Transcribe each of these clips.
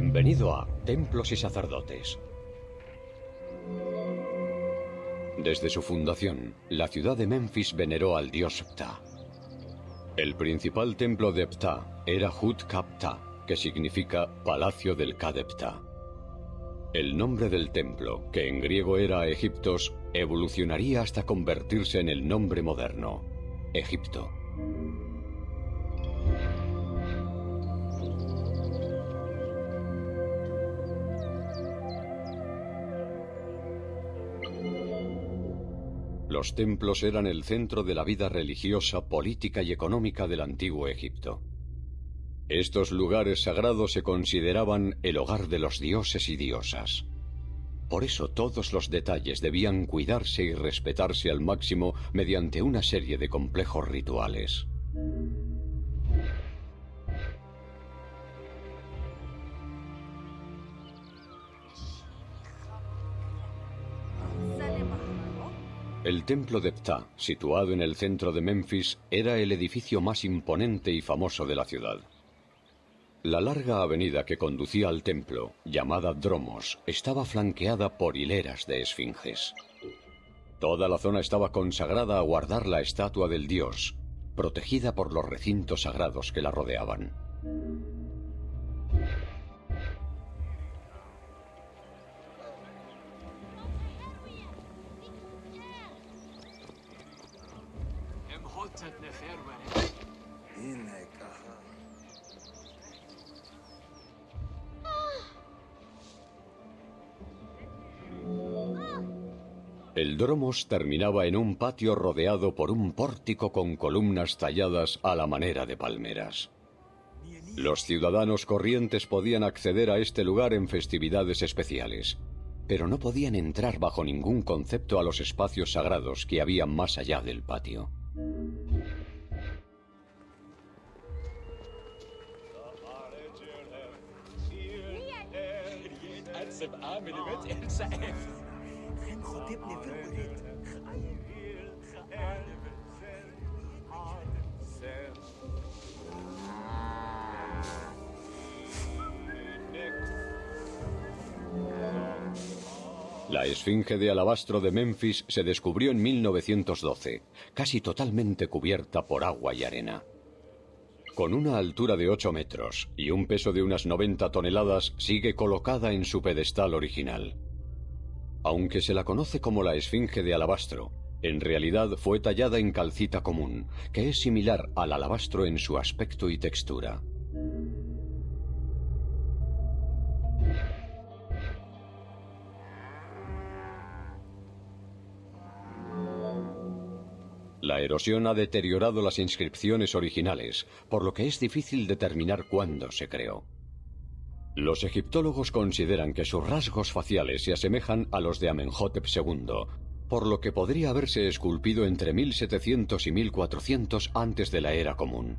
Bienvenido a Templos y Sacerdotes. Desde su fundación, la ciudad de Memphis veneró al dios Ptah. El principal templo de Ptah era Hut Kapta, que significa Palacio del Kadepta. El nombre del templo, que en griego era Egiptos, evolucionaría hasta convertirse en el nombre moderno, Egipto. Los templos eran el centro de la vida religiosa, política y económica del antiguo Egipto. Estos lugares sagrados se consideraban el hogar de los dioses y diosas. Por eso todos los detalles debían cuidarse y respetarse al máximo mediante una serie de complejos rituales. El templo de Ptah, situado en el centro de Memphis, era el edificio más imponente y famoso de la ciudad. La larga avenida que conducía al templo, llamada Dromos, estaba flanqueada por hileras de esfinges. Toda la zona estaba consagrada a guardar la estatua del dios, protegida por los recintos sagrados que la rodeaban. El dromos terminaba en un patio rodeado por un pórtico con columnas talladas a la manera de palmeras. Los ciudadanos corrientes podían acceder a este lugar en festividades especiales, pero no podían entrar bajo ningún concepto a los espacios sagrados que había más allá del patio. La esfinge de alabastro de Memphis se descubrió en 1912, casi totalmente cubierta por agua y arena. Con una altura de 8 metros y un peso de unas 90 toneladas, sigue colocada en su pedestal original. Aunque se la conoce como la esfinge de alabastro, en realidad fue tallada en calcita común, que es similar al alabastro en su aspecto y textura. La erosión ha deteriorado las inscripciones originales, por lo que es difícil determinar cuándo se creó. Los egiptólogos consideran que sus rasgos faciales se asemejan a los de Amenhotep II, por lo que podría haberse esculpido entre 1700 y 1400 antes de la era común.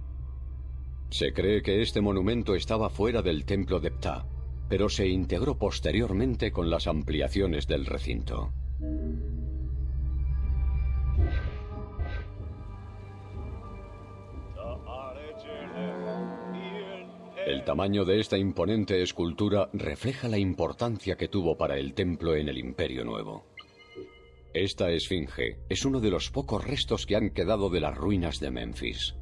Se cree que este monumento estaba fuera del templo de Ptah, pero se integró posteriormente con las ampliaciones del recinto. El tamaño de esta imponente escultura refleja la importancia que tuvo para el templo en el Imperio Nuevo. Esta esfinge es uno de los pocos restos que han quedado de las ruinas de Memphis.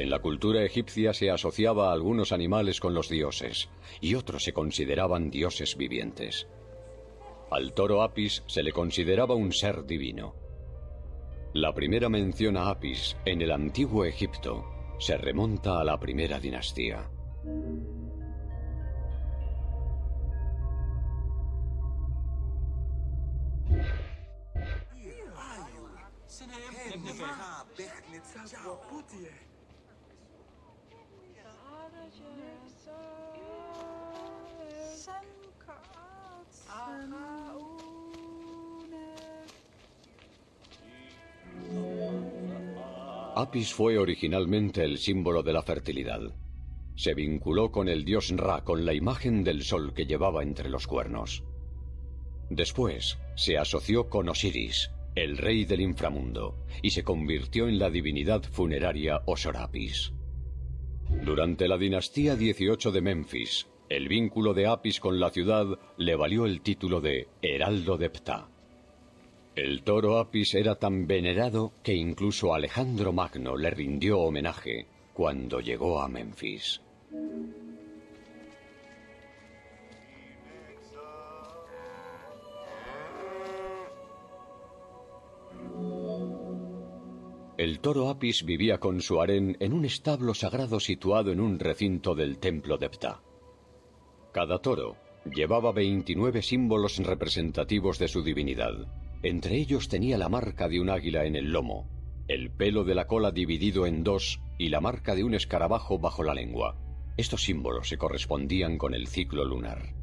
En la cultura egipcia se asociaba a algunos animales con los dioses y otros se consideraban dioses vivientes. Al toro Apis se le consideraba un ser divino. La primera mención a Apis en el antiguo Egipto se remonta a la primera dinastía. Apis fue originalmente el símbolo de la fertilidad. Se vinculó con el dios Ra con la imagen del sol que llevaba entre los cuernos. Después se asoció con Osiris, el rey del inframundo, y se convirtió en la divinidad funeraria Osorapis. Durante la dinastía 18 de Memphis, el vínculo de Apis con la ciudad le valió el título de Heraldo de Ptah. El toro Apis era tan venerado que incluso Alejandro Magno le rindió homenaje cuando llegó a Memphis. El toro Apis vivía con su harén en un establo sagrado situado en un recinto del templo de Ptah. Cada toro llevaba 29 símbolos representativos de su divinidad. Entre ellos tenía la marca de un águila en el lomo, el pelo de la cola dividido en dos y la marca de un escarabajo bajo la lengua. Estos símbolos se correspondían con el ciclo lunar.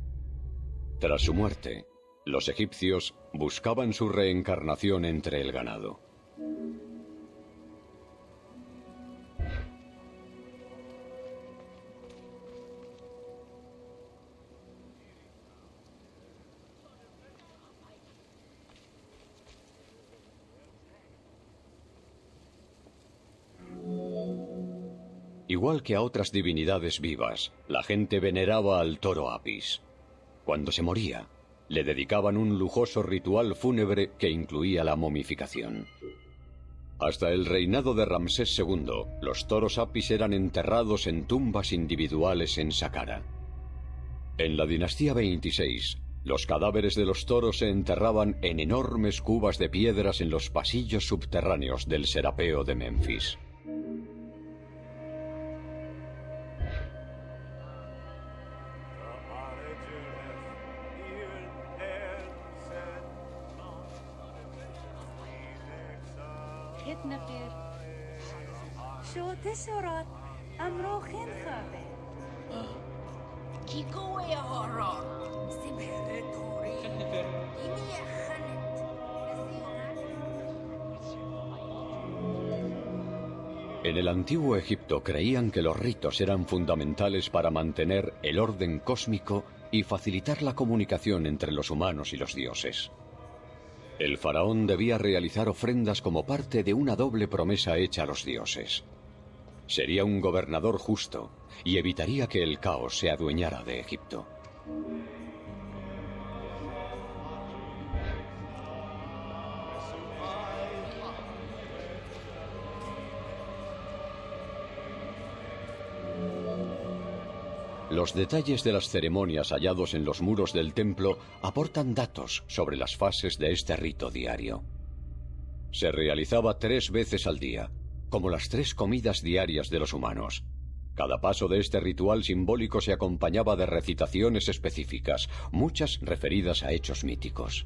Tras su muerte, los egipcios buscaban su reencarnación entre el ganado. Igual que a otras divinidades vivas, la gente veneraba al toro Apis. Cuando se moría, le dedicaban un lujoso ritual fúnebre que incluía la momificación. Hasta el reinado de Ramsés II, los toros Apis eran enterrados en tumbas individuales en Saqqara. En la dinastía 26, los cadáveres de los toros se enterraban en enormes cubas de piedras en los pasillos subterráneos del Serapeo de Memphis. En el antiguo Egipto creían que los ritos eran fundamentales para mantener el orden cósmico y facilitar la comunicación entre los humanos y los dioses. El faraón debía realizar ofrendas como parte de una doble promesa hecha a los dioses. Sería un gobernador justo y evitaría que el caos se adueñara de Egipto. Los detalles de las ceremonias hallados en los muros del templo aportan datos sobre las fases de este rito diario. Se realizaba tres veces al día, como las tres comidas diarias de los humanos. Cada paso de este ritual simbólico se acompañaba de recitaciones específicas, muchas referidas a hechos míticos.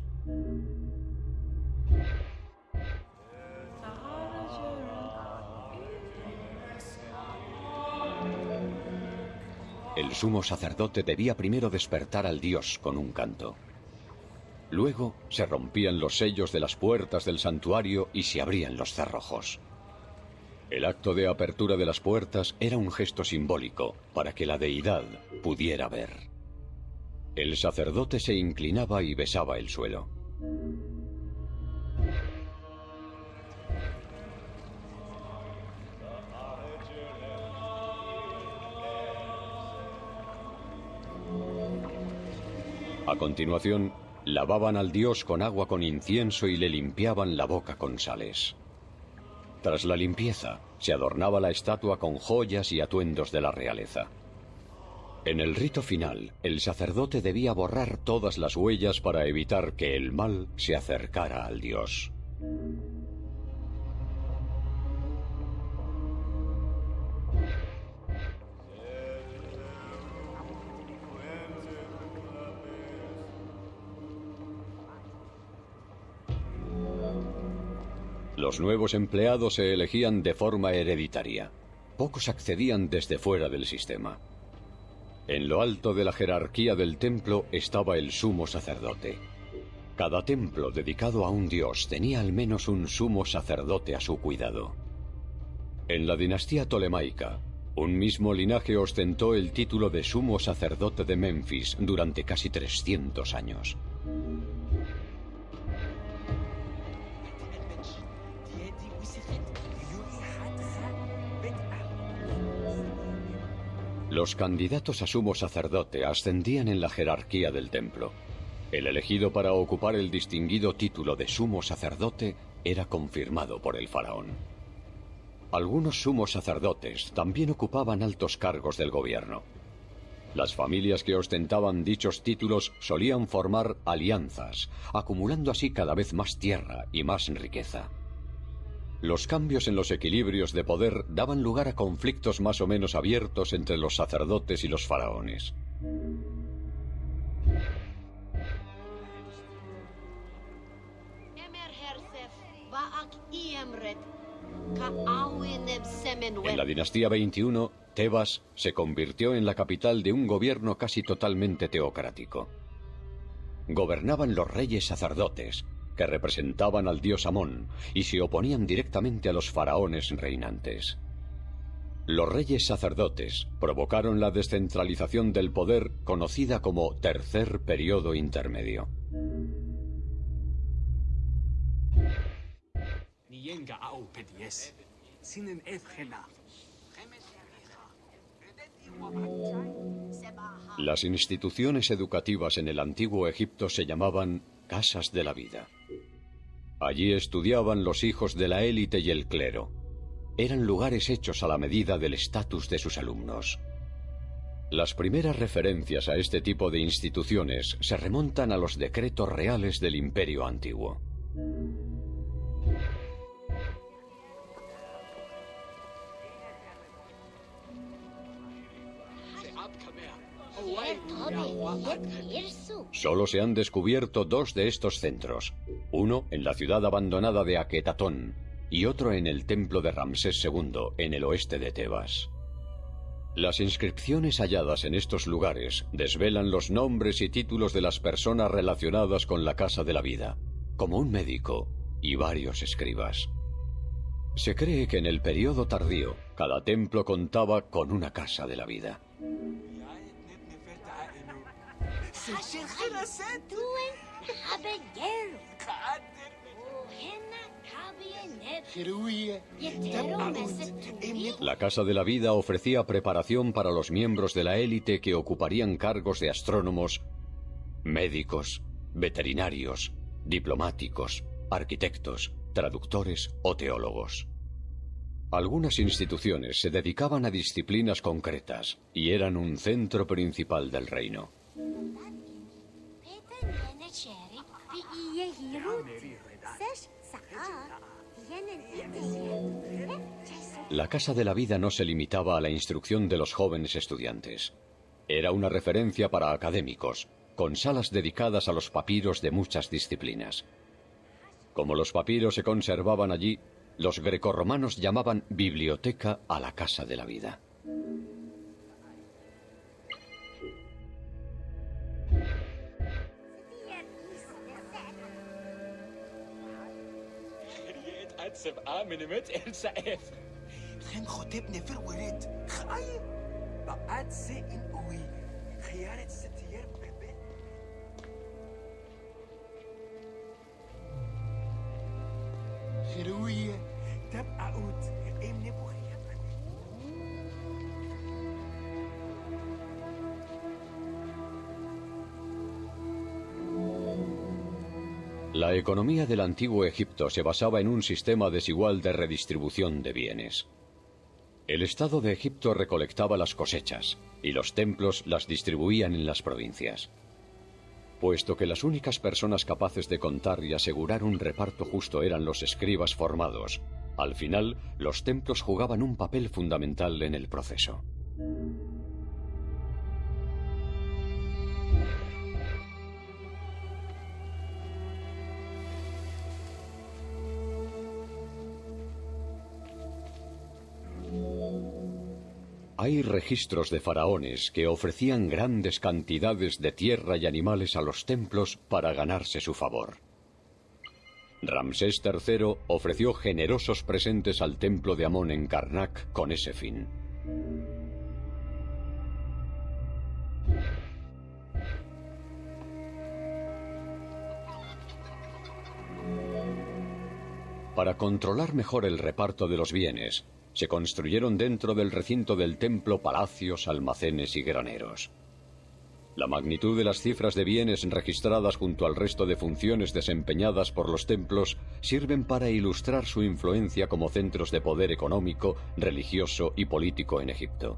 El sumo sacerdote debía primero despertar al dios con un canto. Luego se rompían los sellos de las puertas del santuario y se abrían los cerrojos. El acto de apertura de las puertas era un gesto simbólico para que la deidad pudiera ver. El sacerdote se inclinaba y besaba el suelo. A continuación, lavaban al dios con agua con incienso y le limpiaban la boca con sales. Tras la limpieza, se adornaba la estatua con joyas y atuendos de la realeza. En el rito final, el sacerdote debía borrar todas las huellas para evitar que el mal se acercara al dios. Los nuevos empleados se elegían de forma hereditaria. Pocos accedían desde fuera del sistema. En lo alto de la jerarquía del templo estaba el sumo sacerdote. Cada templo dedicado a un dios tenía al menos un sumo sacerdote a su cuidado. En la dinastía tolemaica, un mismo linaje ostentó el título de sumo sacerdote de Memphis durante casi 300 años. Los candidatos a sumo sacerdote ascendían en la jerarquía del templo. El elegido para ocupar el distinguido título de sumo sacerdote era confirmado por el faraón. Algunos sumos sacerdotes también ocupaban altos cargos del gobierno. Las familias que ostentaban dichos títulos solían formar alianzas, acumulando así cada vez más tierra y más riqueza. Los cambios en los equilibrios de poder daban lugar a conflictos más o menos abiertos entre los sacerdotes y los faraones. En la dinastía 21, Tebas se convirtió en la capital de un gobierno casi totalmente teocrático. Gobernaban los reyes sacerdotes, que representaban al dios Amón y se oponían directamente a los faraones reinantes. Los reyes sacerdotes provocaron la descentralización del poder conocida como Tercer Periodo Intermedio. Las instituciones educativas en el antiguo Egipto se llamaban casas de la vida. Allí estudiaban los hijos de la élite y el clero. Eran lugares hechos a la medida del estatus de sus alumnos. Las primeras referencias a este tipo de instituciones se remontan a los decretos reales del Imperio Antiguo. Solo se han descubierto dos de estos centros, uno en la ciudad abandonada de Aquetatón y otro en el templo de Ramsés II, en el oeste de Tebas. Las inscripciones halladas en estos lugares desvelan los nombres y títulos de las personas relacionadas con la Casa de la Vida, como un médico y varios escribas. Se cree que en el periodo tardío cada templo contaba con una Casa de la Vida. La Casa de la Vida ofrecía preparación para los miembros de la élite que ocuparían cargos de astrónomos, médicos, veterinarios, diplomáticos, arquitectos, traductores o teólogos. Algunas instituciones se dedicaban a disciplinas concretas y eran un centro principal del reino. La Casa de la Vida no se limitaba a la instrucción de los jóvenes estudiantes. Era una referencia para académicos, con salas dedicadas a los papiros de muchas disciplinas. Como los papiros se conservaban allí, los grecorromanos llamaban biblioteca a la Casa de la Vida. سبعة مليمتر. سقف خان خطبنا في الورد خأي. بقات ساقن قوي خيارة ستيار بقبل خروية تبقى قوت إيه من ابو بخير La economía del antiguo Egipto se basaba en un sistema desigual de redistribución de bienes. El Estado de Egipto recolectaba las cosechas y los templos las distribuían en las provincias. Puesto que las únicas personas capaces de contar y asegurar un reparto justo eran los escribas formados, al final los templos jugaban un papel fundamental en el proceso. Hay registros de faraones que ofrecían grandes cantidades de tierra y animales a los templos para ganarse su favor. Ramsés III ofreció generosos presentes al templo de Amón en Karnak con ese fin. Para controlar mejor el reparto de los bienes, se construyeron dentro del recinto del templo palacios, almacenes y graneros. La magnitud de las cifras de bienes registradas junto al resto de funciones desempeñadas por los templos sirven para ilustrar su influencia como centros de poder económico, religioso y político en Egipto.